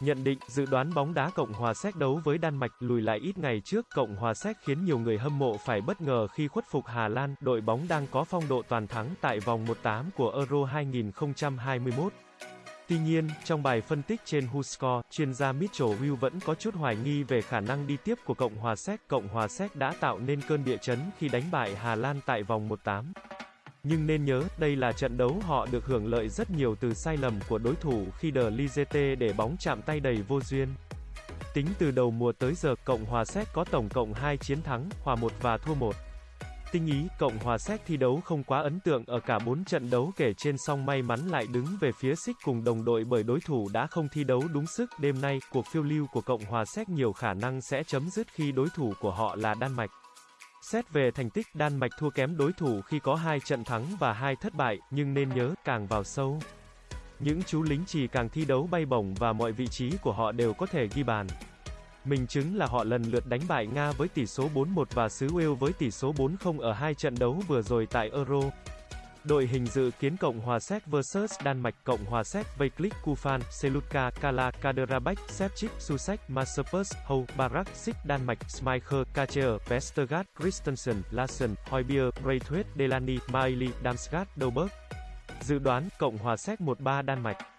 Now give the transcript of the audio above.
Nhận định, dự đoán bóng đá Cộng hòa Séc đấu với Đan Mạch lùi lại ít ngày trước, Cộng hòa Séc khiến nhiều người hâm mộ phải bất ngờ khi khuất phục Hà Lan, đội bóng đang có phong độ toàn thắng tại vòng 1/8 của Euro 2021. Tuy nhiên, trong bài phân tích trên WhoScore, chuyên gia Mitchell Will vẫn có chút hoài nghi về khả năng đi tiếp của Cộng hòa Séc. Cộng hòa Séc đã tạo nên cơn địa chấn khi đánh bại Hà Lan tại vòng 1/8. Nhưng nên nhớ, đây là trận đấu họ được hưởng lợi rất nhiều từ sai lầm của đối thủ khi De Ligete để bóng chạm tay đầy vô duyên. Tính từ đầu mùa tới giờ, Cộng hòa Séc có tổng cộng 2 chiến thắng, hòa 1 và thua 1. Tinh ý, Cộng hòa Séc thi đấu không quá ấn tượng ở cả 4 trận đấu kể trên song may mắn lại đứng về phía xích cùng đồng đội bởi đối thủ đã không thi đấu đúng sức. Đêm nay, cuộc phiêu lưu của Cộng hòa Séc nhiều khả năng sẽ chấm dứt khi đối thủ của họ là Đan Mạch. Xét về thành tích, Đan Mạch thua kém đối thủ khi có hai trận thắng và hai thất bại, nhưng nên nhớ, càng vào sâu. Những chú lính chỉ càng thi đấu bay bổng và mọi vị trí của họ đều có thể ghi bàn. Mình chứng là họ lần lượt đánh bại Nga với tỷ số 4-1 và xứ Wales với tỷ số 4-0 ở hai trận đấu vừa rồi tại Euro. Đội hình dự kiến Cộng hòa Séc vs Đan Mạch, Cộng hòa Séc, Vejklik Kufan, Selutka, Kala, Kaderabek, Sepchik, Susek, Masopus, Hou, Barak, Sik, Đan Mạch, Smicher, Kacher, Vestergaard, Christensen, Larsen, Højbjerg, Braithwaite, Delany, Miley, Damsgaard, Doberg. Dự đoán, Cộng hòa Séc 1-3 Đan Mạch.